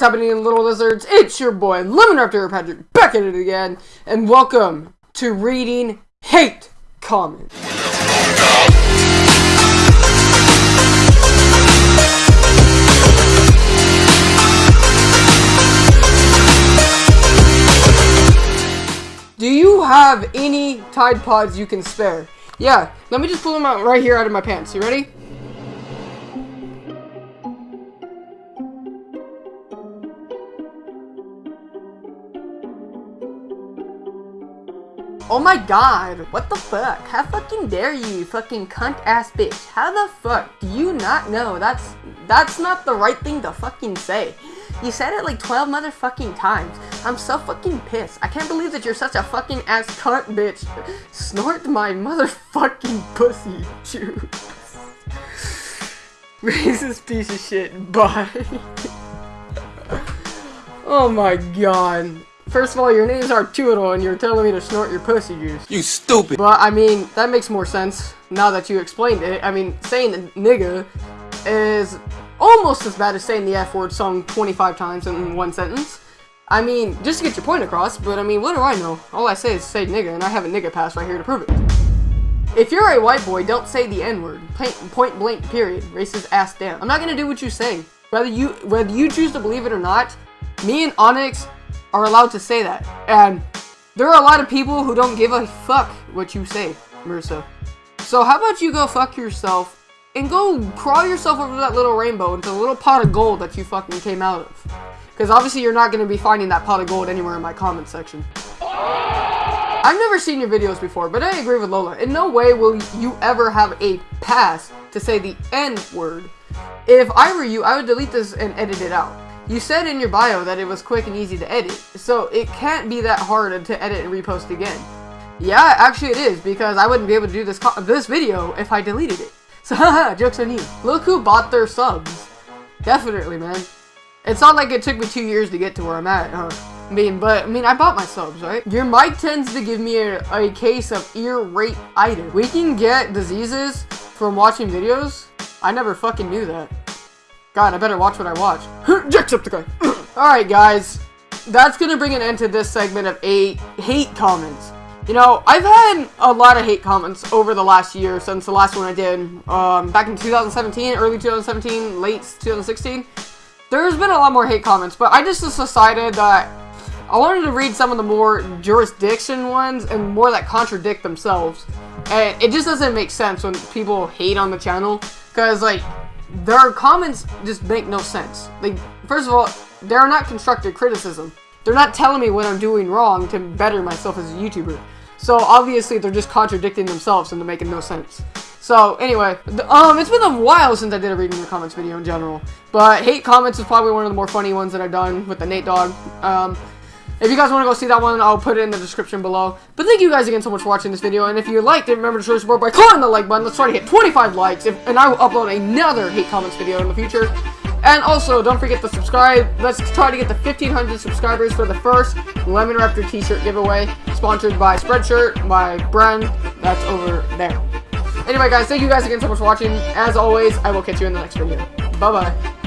What's happening, little lizards? It's your boy, Lemon Raptor Patrick, back at it again, and welcome to reading hate comments. Do you have any Tide Pods you can spare? Yeah, let me just pull them out right here out of my pants. You ready? Oh my god, what the fuck? How fucking dare you, fucking cunt ass bitch? How the fuck do you not know? That's that's not the right thing to fucking say. You said it like 12 motherfucking times. I'm so fucking pissed. I can't believe that you're such a fucking ass cunt bitch. Snort my motherfucking pussy juice. Racist piece of shit. Bye. oh my god. First of all, your name's Arturo and you're telling me to snort your pussy juice. You stupid! But, I mean, that makes more sense now that you explained it. I mean, saying nigga is almost as bad as saying the F word song 25 times in one sentence. I mean, just to get your point across, but I mean, what do I know? All I say is say nigga, and I have a nigga pass right here to prove it. If you're a white boy, don't say the N-word. Point blank, period. Racist ass down. I'm not gonna do what you say. Whether you whether you choose to believe it or not, me and Onyx are allowed to say that. And there are a lot of people who don't give a fuck what you say, Marissa. So how about you go fuck yourself and go crawl yourself over that little rainbow into the little pot of gold that you fucking came out of. Because obviously you're not going to be finding that pot of gold anywhere in my comment section. I've never seen your videos before, but I agree with Lola. In no way will you ever have a pass to say the N word. If I were you, I would delete this and edit it out. You said in your bio that it was quick and easy to edit, so it can't be that hard to edit and repost again. Yeah, actually it is, because I wouldn't be able to do this this video if I deleted it. So haha, joke's on you. Look who bought their subs. Definitely, man. It's not like it took me two years to get to where I'm at, huh? I mean, but, I mean, I bought my subs, right? Your mic tends to give me a, a case of ear rape-itis. We can get diseases from watching videos? I never fucking knew that. God, I better watch what I watch. Jacksepticeye! Alright, guys. That's gonna bring an end to this segment of eight hate comments. You know, I've had a lot of hate comments over the last year since the last one I did. Um, back in 2017, early 2017, late 2016. There's been a lot more hate comments, but I just decided that I wanted to read some of the more jurisdiction ones and more that contradict themselves. And it just doesn't make sense when people hate on the channel. Because, like, their comments just make no sense. Like, first of all, they're not constructive criticism. They're not telling me what I'm doing wrong to better myself as a YouTuber. So obviously they're just contradicting themselves and they're making no sense. So anyway, um, it's been a while since I did a reading your comments video in general. But hate comments is probably one of the more funny ones that I've done with the Nate Dog. Um, if you guys want to go see that one, I'll put it in the description below. But thank you guys again so much for watching this video. And if you liked it, remember to show your support by clicking the like button. Let's try to hit 25 likes. If, and I will upload another hate comments video in the future. And also, don't forget to subscribe. Let's try to get the 1,500 subscribers for the first Lemon Raptor t-shirt giveaway. Sponsored by Spreadshirt, by Brand. That's over there. Anyway, guys, thank you guys again so much for watching. As always, I will catch you in the next video. Bye-bye.